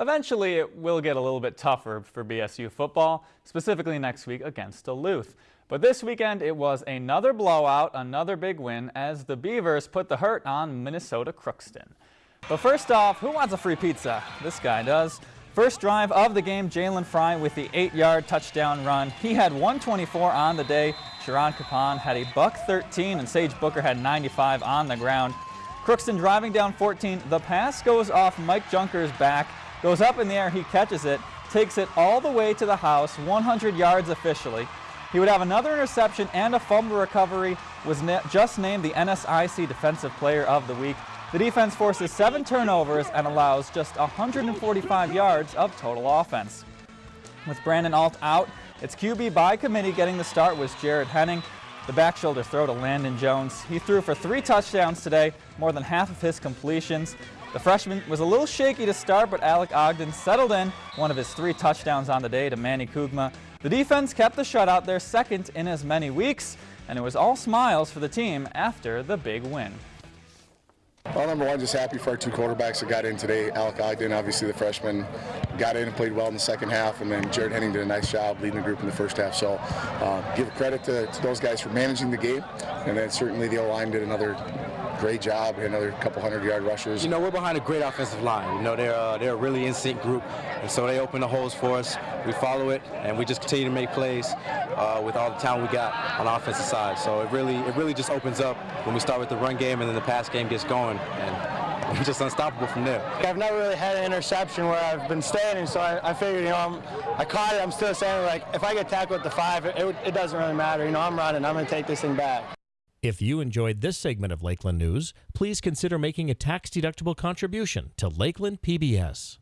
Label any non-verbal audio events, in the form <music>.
Eventually, it will get a little bit tougher for BSU football, specifically next week against Duluth. But this weekend, it was another blowout, another big win, as the Beavers put the hurt on Minnesota Crookston. But first off, who wants a free pizza? This guy does. First drive of the game, Jalen Fry with the eight-yard touchdown run. He had 124 on the day. Sharon Capon had a buck 13, and Sage Booker had 95 on the ground. Crookston driving down 14. The pass goes off Mike Junker's back, goes up in the air, he catches it, takes it all the way to the house, 100 yards officially. He would have another interception and a fumble recovery, was just named the NSIC Defensive Player of the Week. The defense forces seven turnovers and allows just 145 yards of total offense. With Brandon Alt out, its QB by committee getting the start was Jared Henning. The back shoulder throw to Landon Jones. He threw for three touchdowns today, more than half of his completions. The freshman was a little shaky to start, but Alec Ogden settled in one of his three touchdowns on the day to Manny Kugma. The defense kept the shutout their second in as many weeks, and it was all smiles for the team after the big win. Well, number one, just happy for our two quarterbacks that got in today. Alec Ogden, obviously the freshman, got in and played well in the second half, and then Jared Henning did a nice job leading the group in the first half. So uh, give credit to, to, those guys for managing the game, and then certainly the O-line did another great job, another couple hundred yard rushers. You know, we're behind a great offensive line. You know, they're, uh, they're a really in-sync group, and so they open the holes for us. We follow it, and we just continue to make plays uh, with all the talent we got on the offensive side. So it really, it really just opens up when we start with the run game, and then the pass game gets going. And <laughs> we're just unstoppable from there. I've never really had an interception where I've been standing, so I, I figured, you know, I'm, i caught it. I'm still standing. Like, if I get tackled at the five, it, it, it doesn't really matter. You know, I'm running. I'm going to take this thing back. If you enjoyed this segment of Lakeland News, please consider making a tax-deductible contribution to Lakeland PBS.